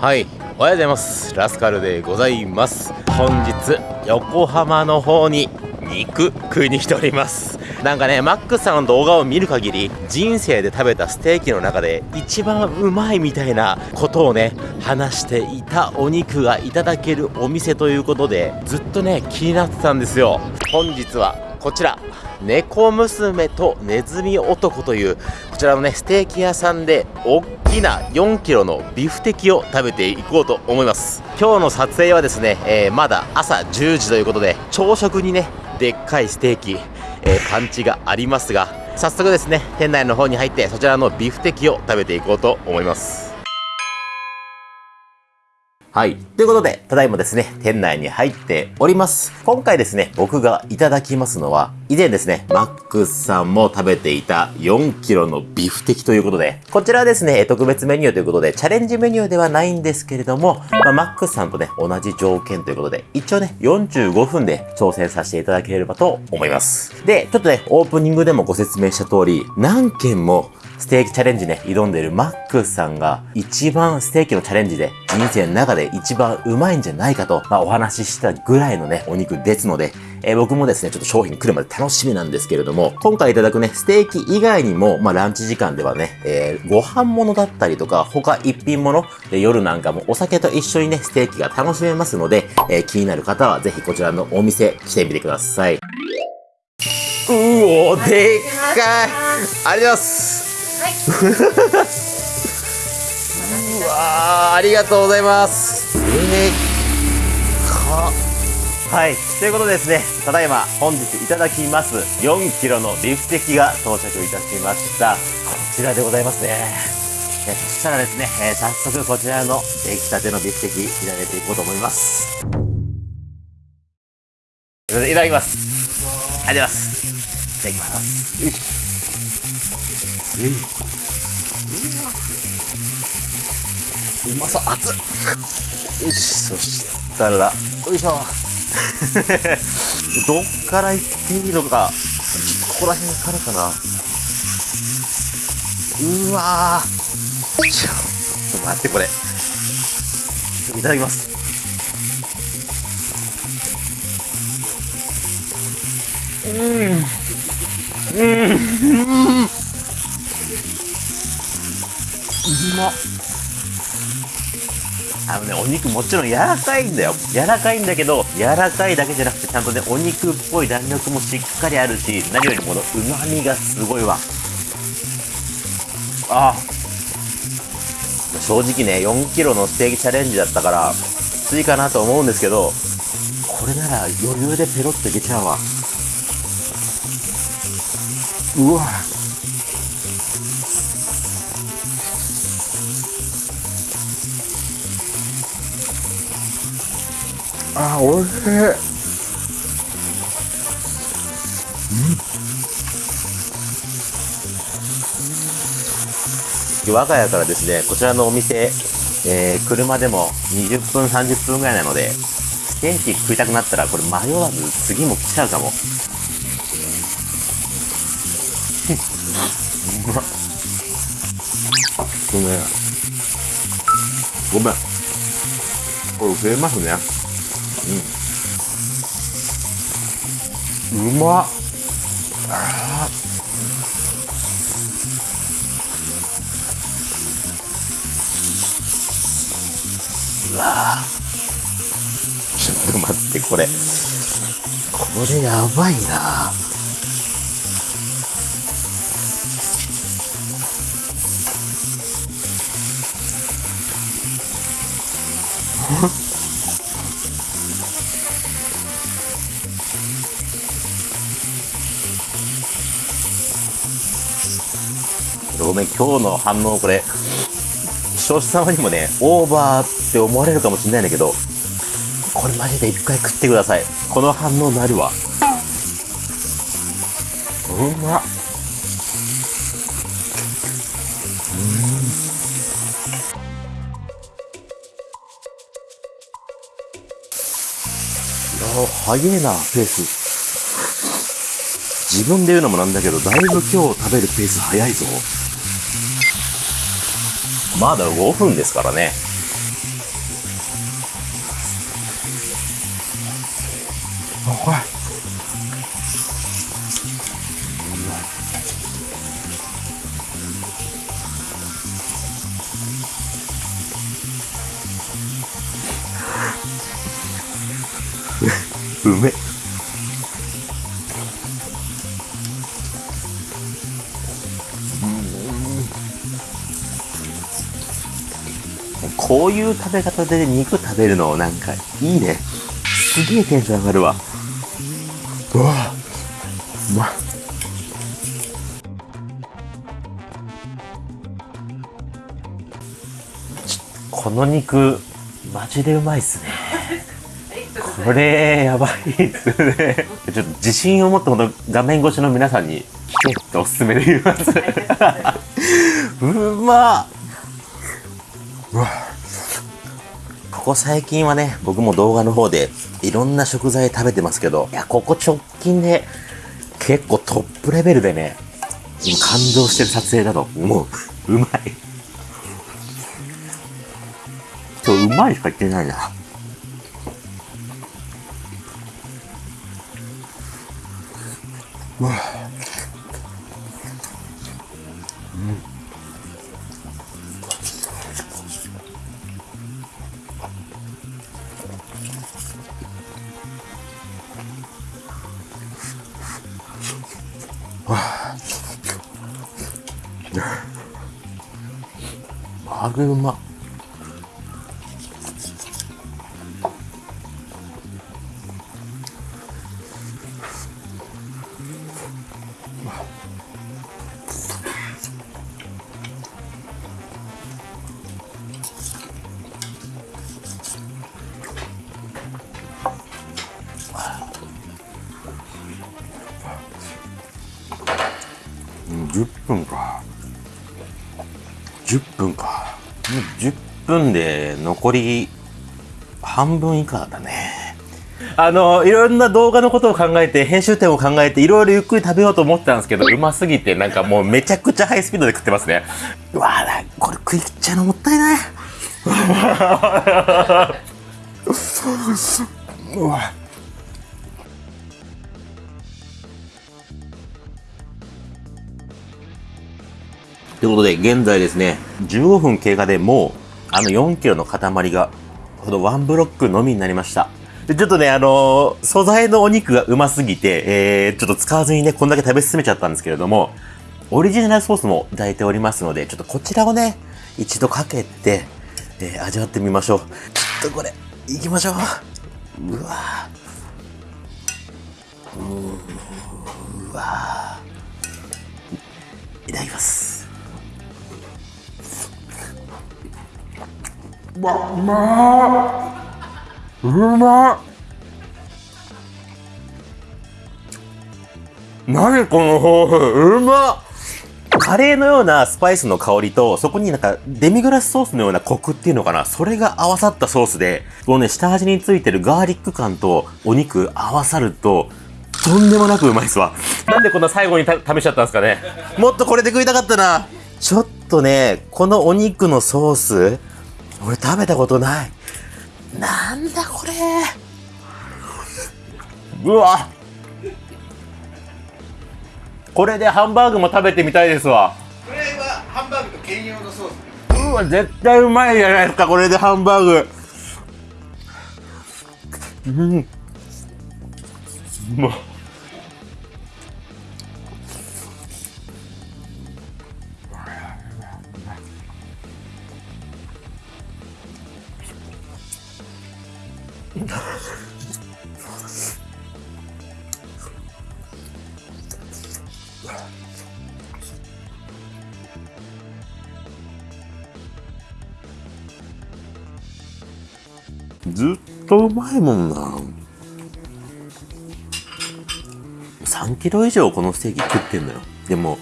はい。おはようございます。ラスカルでございます。本日横浜の方に肉食いに来ております。なんかねマックさんの動画を見る限り人生で食べたステーキの中で一番うまいみたいなことをね話していたお肉がいただけるお店ということでずっとね気になってたんですよ。本日はこちら。猫娘とネズミ男というこちらのねステーキ屋さんで大きな4キロのビフテキを食べていこうと思います。今日の撮影はですね、えー、まだ朝10時ということで朝食にねでっかいステーキ、えー、パンチがありますが早速ですね店内の方に入ってそちらのビフテキを食べていこうと思います。はい。ということで、ただいまですね、店内に入っております。今回ですね、僕がいただきますのは、以前ですね、マックスさんも食べていた4キロのビフテキということで、こちらはですね、特別メニューということで、チャレンジメニューではないんですけれども、まあ、マックスさんとね、同じ条件ということで、一応ね、45分で挑戦させていただければと思います。で、ちょっとね、オープニングでもご説明した通り、何件もステーキチャレンジね、挑んでるマックスさんが一番ステーキのチャレンジで人生の中で一番うまいんじゃないかと、まあ、お話ししたぐらいのね、お肉ですので、えー、僕もですね、ちょっと商品来るまで楽しみなんですけれども、今回いただくね、ステーキ以外にも、まあ、ランチ時間ではね、えー、ご飯物だったりとか、他一品物、で夜なんかもお酒と一緒にね、ステーキが楽しめますので、えー、気になる方はぜひこちらのお店来てみてください。うおでっかいありがとうございます うわありがとうございます。えか。はい。ということでですねただいま本日いただきます4キロのビフテキが到着いたしました。こちらでございますね。えそしたらですね、えー、早速こちらの出来たてのビフテキいただいていこうと思います。いただきます。ありがとうございます。いただきますうまそう熱っ。よしそしたらよいしょどっから行っていいのか。ここら辺からかな。うわちょっと待ってこれ。いただきます。うん。うん。まあのね、お肉もちろん柔らかいんだよ。柔らかいんだけど、柔らかいだけじゃなくて、ちゃんとね、お肉っぽい弾力もしっかりあるし、何よりもこの旨味がすごいわ。ああ。正直ね、4キロのステーキチャレンジだったから、きついかなと思うんですけど、これなら余裕でペロッといけちゃうわ。うわあおいしい。うん。我が家からですねこちらのお店、えー、車でも20分30分ぐらいなのでステーキ食いたくなったらこれ迷わず次も来ちゃうかも。うまっごめん。ごめん。これ増えますねうん、うまっ。あうわちょっと待ってこれ。これやばいなごめん、今日の反応これ、視聴者様にもね、オーバーって思われるかもしれないんだけど、これマジで一回食ってください。この反応なるわ。うまっ。うん。早えな、ペース。自分で言うのもなんだけど、だいぶ今日食べるペース早いぞ。まだ5分ですからね。あ、怖い。う食べ方で肉食べるのなんかいいね。すげえテンション上がるわ。うわうまっ。この肉マジでうまいっすね。これやばいっすね。ちょっと自信を持ってこの画面越しの皆さんに来てっておすすめで言います。うまっ。うわ。ここ最近はね僕も動画の方でいろんな食材食べてますけどいやここ直近で結構トップレベルでね今感動してる撮影だともううまい。今日うまいしか言ってないな。うわれうま。10分か。10分か。10分で残り半分以下だね。あのいろんな動画のことを考えて編集点を考えていろいろゆっくり食べようと思ってたんですけどうますぎてなんかもうめちゃくちゃハイスピードで食ってますね。うわーこれ食い切っちゃうのもったいない。うわということで、現在ですね、15分経過でもう、あの4キロの塊が、このワンブロックのみになりました。で、ちょっとね、あのー素材のお肉がうますぎて、えー、ちょっと使わずにね、こんだけ食べ進めちゃったんですけれども、オリジナルソースもいただいておりますので、ちょっとこちらをね、一度かけて、えー味わってみましょう。ちょっとこれ、いきましょう。うわーうわーいただきます。うわ、うまうまっ。何この豆腐うまカレーのようなスパイスの香りと、そこになんかデミグラスソースのようなコクっていうのかな、それが合わさったソースで、このね、下味についてるガーリック感とお肉合わさると、とんでもなくうまいっすわ。なんでこんな最後にた試しちゃったんですかね。もっとこれで食いたかったな。ちょっとね、このお肉のソース、俺食べたことない。なんだこれ。うわこれでハンバーグも食べてみたいですわ。これはハンバーグと兼用のソースうわ、絶対うまいじゃないですか、これでハンバーグ。うん。もう。ずっとうまいもんな。3キロ以上このステーキ食ってんのよ。でも、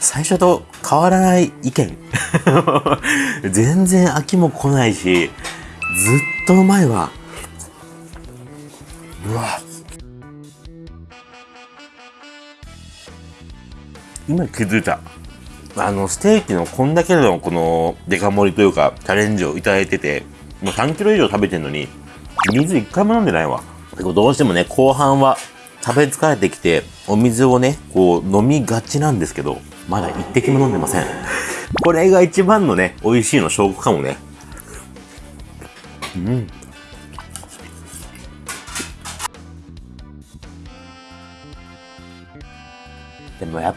最初と変わらない意見。全然飽きも来ないし、ずっとうまいわ。うわ。今気づいた。あの、ステーキのこんだけのこのデカ盛りというか、チャレンジをいただいてて、もう3キロ以上食べてんのに、水一回も飲んでないわ。どうしてもね、後半は食べ疲れてきて、お水をね、こう飲みがちなんですけど、まだ一滴も飲んでません。これが一番のね、美味しいの証拠かもね。うん。でもやっ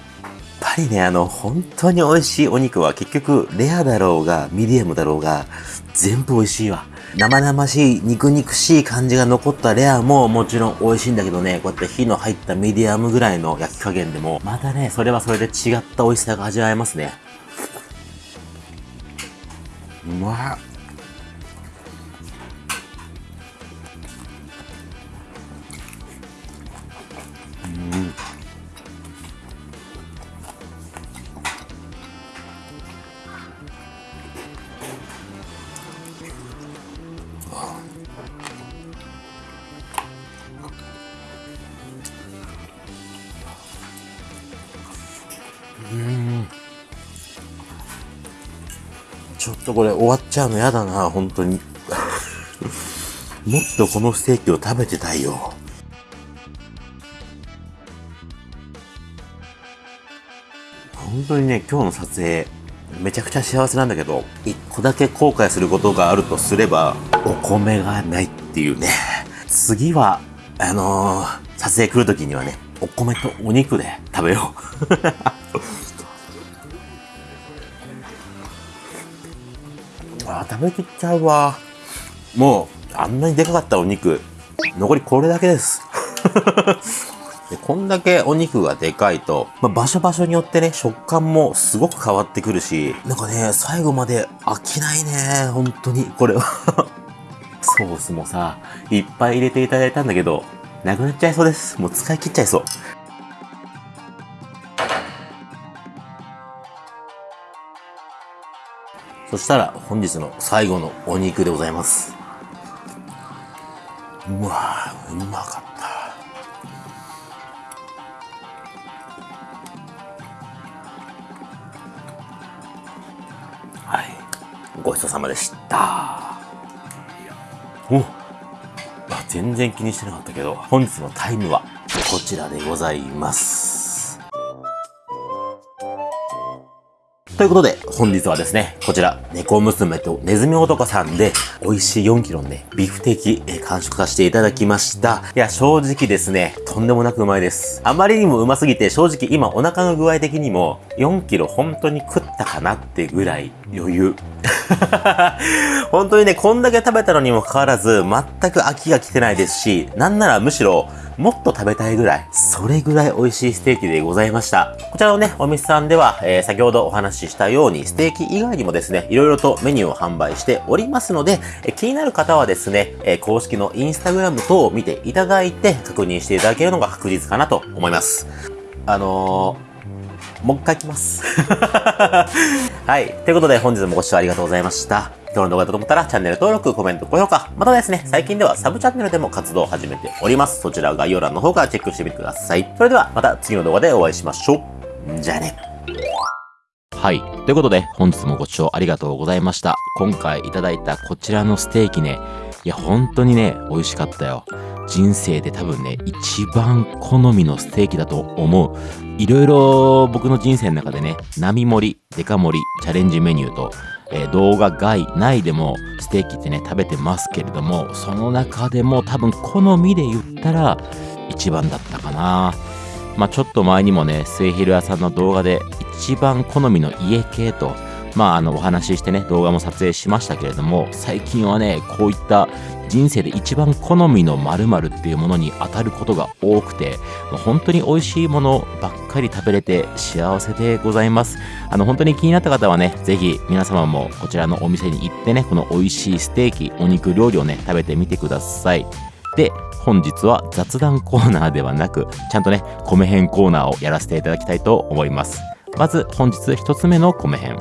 ぱりね、あの、本当に美味しいお肉は結局、レアだろうが、ミディアムだろうが、全部美味しいわ。生々しい、肉肉しい感じが残ったレアももちろん美味しいんだけどね、こうやって火の入ったミディアムぐらいの焼き加減でも、またね、それはそれで違った美味しさが味わえますね。うまっ。とこれ終わっちゃうのやだな、本当に。もっとこのステーキを食べてたいよ。本当にね、今日の撮影、めちゃくちゃ幸せなんだけど、一個だけ後悔することがあるとすれば、お米がないっていうね。次は、あのー、撮影来るときにはね、お米とお肉で食べよう。あ食べきっちゃうわ。もう、あんなにでかかったお肉、残りこれだけです。でこんだけお肉がでかいと、まあ、場所場所によってね、食感もすごく変わってくるし、なんかね、最後まで飽きないね、本当に、これは。ソースもさ、いっぱい入れていただいたんだけど、なくなっちゃいそうです。もう使い切っちゃいそう。そしたら本日の最後のお肉でございます。うわぁ、うまかった。はい。ごちそうさまでした。おあ全然気にしてなかったけど、本日のタイムはこちらでございます。ということで、本日はですね、こちら、猫娘とネズミ男さんで、美味しい4キロのね、ビフテキ、え完食させていただきました。いや、正直ですね、とんでもなくうまいです。あまりにもうますぎて、正直今お腹の具合的にも、4キロ本当に食ったかなってぐらい余裕。本当にね、こんだけ食べたのにもかかわらず、全く飽きが来てないですし、なんならむしろ、もっと食べたいぐらい、それぐらい美味しいステーキでございました。こちらのね、お店さんでは、えー先ほどお話ししたように、ステーキ以外にもですね、いろいろとメニューを販売しておりますので、え気になる方はですね、え公式のインスタグラム等を見ていただいて、確認していただけるのが確実かなと思います。あのー、もう一回来ます。はい。ということで本日もご視聴ありがとうございました。今日の動画だと思ったらチャンネル登録、コメント、高評価。またですね、最近ではサブチャンネルでも活動を始めております。そちら概要欄の方からチェックしてみてください。それではまた次の動画でお会いしましょう。じゃあね。はい。ということで、本日もご視聴ありがとうございました。今回いただいたこちらのステーキね、いや、本当にね、美味しかったよ。人生で多分ね、一番好みのステーキだと思う。いろいろ僕の人生の中でね、並盛り、デカ盛り、チャレンジメニューと、えー動画外、内でもステーキってね、食べてますけれども、その中でも多分好みで言ったら一番だったかな。まあちょっと前にもね、末広屋さんの動画で一番好みの家系と、まああのお話ししてね、動画も撮影しましたけれども、最近はね、こういった人生で一番好みの〇〇っていうものに当たることが多くて、もう本当に美味しいものばっかり食べれて幸せでございます。あの本当に気になった方はね、ぜひ皆様もこちらのお店に行ってね、この美味しいステーキ、お肉料理をね、食べてみてください。で、本日は雑談コーナーではなく、ちゃんとね、米編コーナーをやらせていただきたいと思います。まず本日一つ目の米編。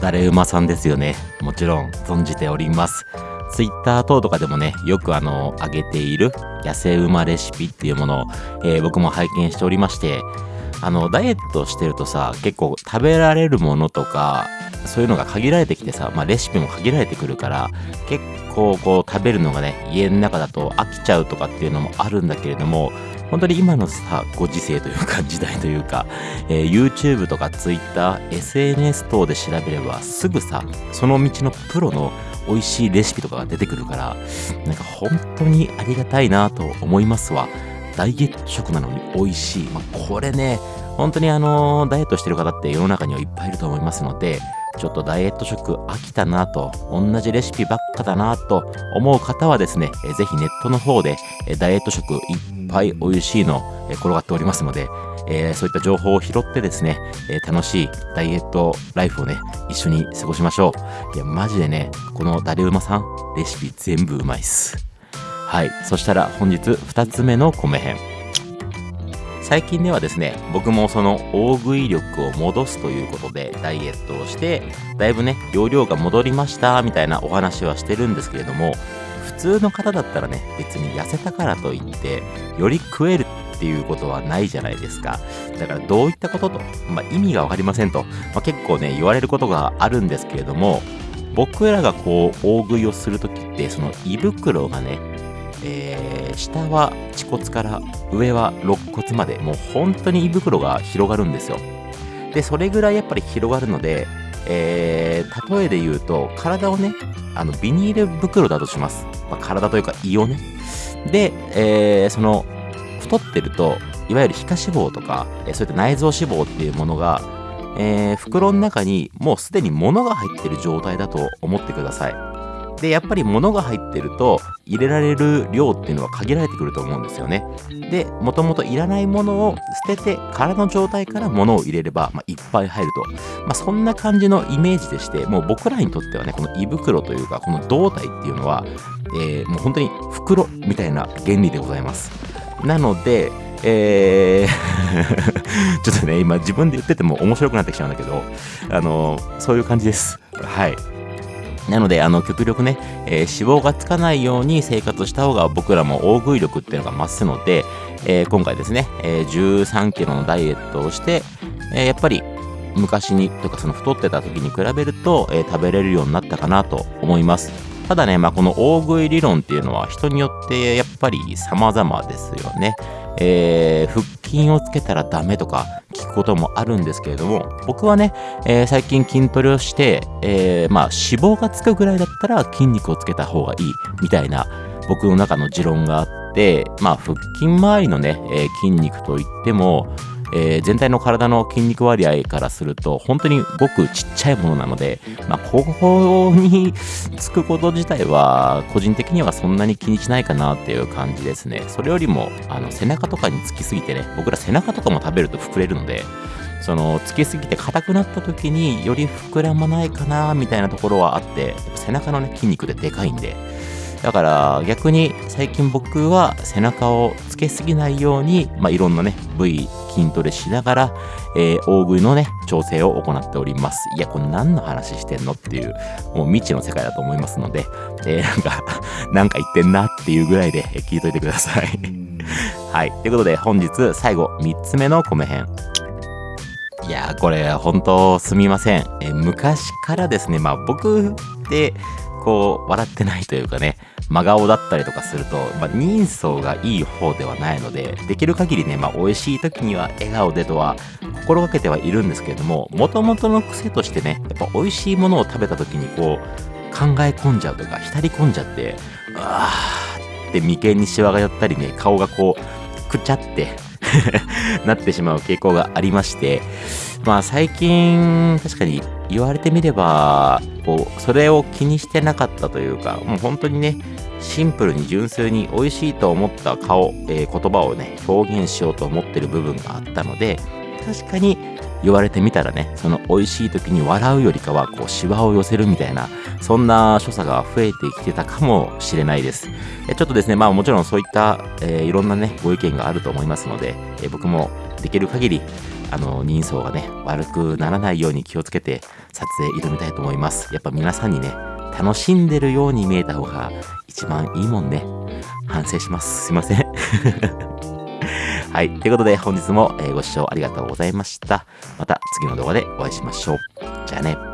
誰馬さんですよね。もちろん存じております。ツイッター等とかでもね、よくあの、上げている野生馬レシピっていうものを、えー僕も拝見しておりまして、あの、ダイエットしてるとさ、結構食べられるものとか、そういうのが限られてきてさ、まあ、レシピも限られてくるから結構こう食べるのがね家の中だと飽きちゃうとかっていうのもあるんだけれども本当に今のさご時世というか時代というか、えー YouTube とか Twitter、SNS 等で調べればすぐさその道のプロの美味しいレシピとかが出てくるからなんか本当にありがたいなと思いますわ。ダイエット食なのに美味しい、まあ、これね本当にあのダイエットしてる方って世の中にはいっぱいいると思いますのでちょっとダイエット食飽きたなと同じレシピばっかだなと思う方はですねぜひネットの方でダイエット食いっぱい美味しいの転がっておりますのでえーそういった情報を拾ってですね、えー楽しいダイエットライフをね、一緒に過ごしましょう。いや、マジでね、このダレウマさん、レシピ全部うまいっす。はい。そしたら本日2つ目の米編。最近ではですね、僕もその大食い力を戻すということでダイエットをして、だいぶね、容量が戻りましたみたいなお話はしてるんですけれども、普通の方だったらね、別に痩せたからといって、より食えるっていうことはないじゃないですか。だからどういったことと、まあ、意味がわかりませんと、まあ、結構ね、言われることがあるんですけれども、僕らがこう、大食いをするときって、その胃袋がね、えー下は恥骨から上は肋骨までもう本当に胃袋が広がるんですよ。でそれぐらいやっぱり広がるので、えー例えで言うと体をねあのビニール袋だとします、まあ体というか胃をね。で、えーその太ってるといわゆる皮下脂肪とか、そういった内臓脂肪っていうものが、えー袋の中にもうすでに物が入ってる状態だと思ってください。でやっぱり物が入ってると入れられる量っていうのは限られてくると思うんですよね。でもともといらないものを捨てて空の状態から物を入れれば、まあ、いっぱい入ると、まあ、そんな感じのイメージでしてもう僕らにとってはねこの胃袋というかこの胴体っていうのは、えーもう本当に袋みたいな原理でございます。なのでえー ちょっとね今自分で言ってても面白くなってきちゃうんだけどあのそういう感じですはいなので、あの、極力ね、えー脂肪がつかないように生活した方が僕らも大食い力っていうのが増すので、えー今回ですね、えー13キロのダイエットをして、えやっぱり昔に、とかその太ってた時に比べると、え食べれるようになったかなと思います。ただね、まあ、この大食い理論っていうのは人によってやっぱり様々ですよね。えー腹筋をつけたらダメとか聞くこともあるんですけれども、僕はね、えー最近筋トレをして、えーまあ脂肪がつくぐらいだったら筋肉をつけた方がいいみたいな僕の中の持論があって、まあ腹筋周りのね、え筋肉といっても、えー全体の体の筋肉割合からすると本当にごくちっちゃいものなので、まあ、ここにつくこと自体は個人的にはそんなに気にしないかなっていう感じですね。それよりもあの背中とかにつきすぎてね僕ら背中とかも食べると膨れるのでそのつきすぎて硬くなった時により膨らまないかなみたいなところはあって背中のね筋肉ででかいんでだから逆に最近僕は背中をつけすぎないように、まあ、いろんなね部位筋トレしながら、えー大食いのね調整を行っております。いやこれ何の話してんのっていうもう未知の世界だと思いますので、えーなんか なんか言ってんなっていうぐらいでえー聞いといてください。はい。ということで本日最後3つ目の米編。いやーこれ本当すみません、えー昔からですねまあ僕ってこう笑ってないというかね真顔だったりとかすると、まあ、人相がいい方ではないのでできる限りね、まあ、美味しい時には笑顔でとは心がけてはいるんですけれどももともとの癖としてねやっぱ美味しいものを食べた時にこう考え込んじゃうとか浸り込んじゃってあーって眉間にシワが寄ったりね顔がこうくちゃって なってしまう傾向がありましてまあ最近確かに言われてみればこうそれを気にしてなかったというかもう本当にねシンプルに純粋に美味しいと思った顔、えー言葉をね表現しようと思ってる部分があったので確かに言われてみたらねその美味しい時に笑うよりかはこうシワを寄せるみたいなそんな所作が増えてきてたかもしれないです。ちょっとですねまあもちろんそういった、えーいろんなねご意見があると思いますので、えー僕もできる限りあの人相がね悪くならないように気をつけて撮影挑みたいと思います。やっぱ皆さんにね楽しんでるように見えた方が一番いいもんね。反省します。すいません。はい。ということで本日も、ご視聴ありがとうございました。また次の動画でお会いしましょう。じゃあね。